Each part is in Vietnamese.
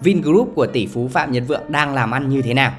Vingroup của tỷ phú Phạm Nhật Vượng đang làm ăn như thế nào?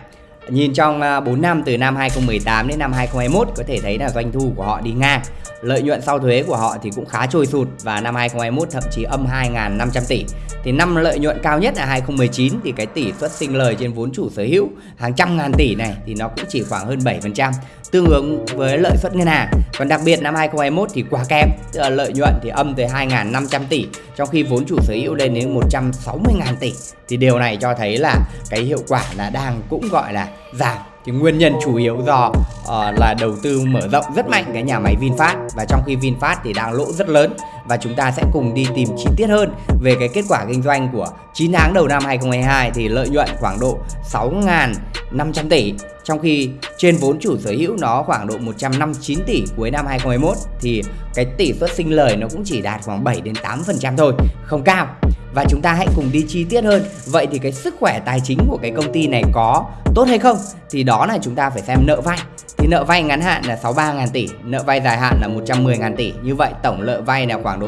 Nhìn trong à, 4 năm từ năm 2018 đến năm 2021 có thể thấy là doanh thu của họ đi ngang. Lợi nhuận sau thuế của họ thì cũng khá trôi sụt và năm 2021 thậm chí âm 2.500 tỷ. Thì năm lợi nhuận cao nhất là 2019 thì cái tỷ suất sinh lời trên vốn chủ sở hữu hàng trăm ngàn tỷ này thì nó cũng chỉ khoảng hơn 7%, tương ứng với lợi suất ngân hàng. Còn đặc biệt năm 2021 thì quá kém, tức là lợi nhuận thì âm tới 2.500 tỷ trong khi vốn chủ sở hữu lên đến 160.000 tỷ. Thì điều này cho thấy là cái hiệu quả là đang cũng gọi là giảm thì nguyên nhân chủ yếu do uh, là đầu tư mở rộng rất mạnh cái nhà máy VinFast và trong khi VinFast thì đang lỗ rất lớn và chúng ta sẽ cùng đi tìm chi tiết hơn về cái kết quả kinh doanh của 9 tháng đầu năm 2022 thì lợi nhuận khoảng độ 6.500 tỷ trong khi trên vốn chủ sở hữu nó khoảng độ 159 tỷ cuối năm 2021 thì cái tỷ suất sinh lời nó cũng chỉ đạt khoảng 7 đến 8% thôi, không cao. Và chúng ta hãy cùng đi chi tiết hơn. Vậy thì cái sức khỏe tài chính của cái công ty này có tốt hay không? Thì đó là chúng ta phải xem nợ vay thì nợ vay ngắn hạn là 63.000 tỷ nợ vay dài hạn là 110.000 tỷ. Như vậy tổng nợ vay là khoảng độ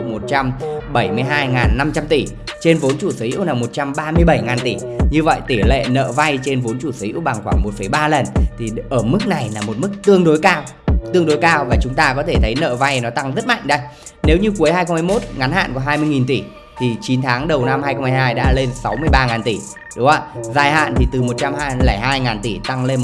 172.500 tỷ trên vốn chủ sở hữu là 137.000 tỷ. Như vậy tỷ lệ nợ vay trên vốn chủ sở hữu bằng khoảng 1,3 lần thì ở mức này là một mức tương đối cao tương đối cao và chúng ta có thể thấy nợ vay nó tăng rất mạnh đây. Nếu như cuối 2021 ngắn hạn có 20.000 tỷ thì 9 tháng đầu năm 2022 đã lên 63.000 tỷ đúng không ạ? Dài hạn thì từ 102.000 tỷ tăng lên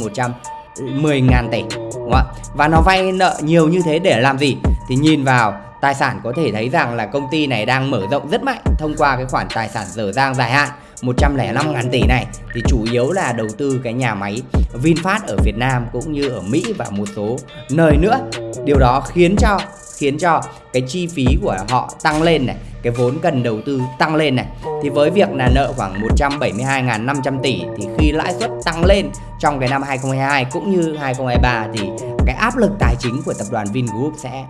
10.000 tỷ đúng không ạ? Và nó vay nợ nhiều như thế để làm gì? Thì nhìn vào, tài sản có thể thấy rằng là công ty này đang mở rộng rất mạnh thông qua cái khoản tài sản dở dang dài hạn 105 ngàn tỷ này thì chủ yếu là đầu tư cái nhà máy VinFast ở Việt Nam cũng như ở Mỹ và một số nơi nữa. Điều đó khiến cho khiến cho cái chi phí của họ tăng lên này, cái vốn cần đầu tư tăng lên này. Thì với việc là nợ khoảng 172.500 tỷ thì khi lãi suất tăng lên trong cái năm 2022 cũng như 2023 thì cái áp lực tài chính của tập đoàn Vingroup sẽ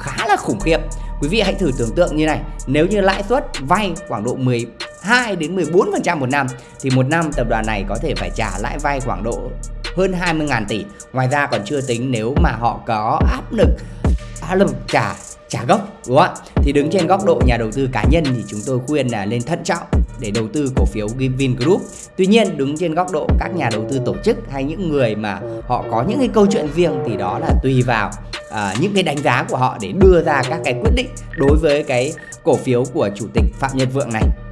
khá là khủng khiếp. Quý vị hãy thử tưởng tượng như này, nếu như lãi suất vay khoảng độ 12 đến 14% một năm thì một năm tập đoàn này có thể phải trả lãi vay khoảng độ hơn 20.000 tỷ. Ngoài ra còn chưa tính nếu mà họ có áp lực áp lực trả trả gốc đúng không ạ? Thì đứng trên góc độ nhà đầu tư cá nhân thì chúng tôi khuyên là nên thận trọng để đầu tư cổ phiếu Vingroup tuy nhiên đứng trên góc độ các nhà đầu tư tổ chức hay những người mà họ có những cái câu chuyện riêng thì đó là tùy vào à, những cái đánh giá của họ để đưa ra các cái quyết định đối với cái cổ phiếu của chủ tịch Phạm Nhật Vượng này.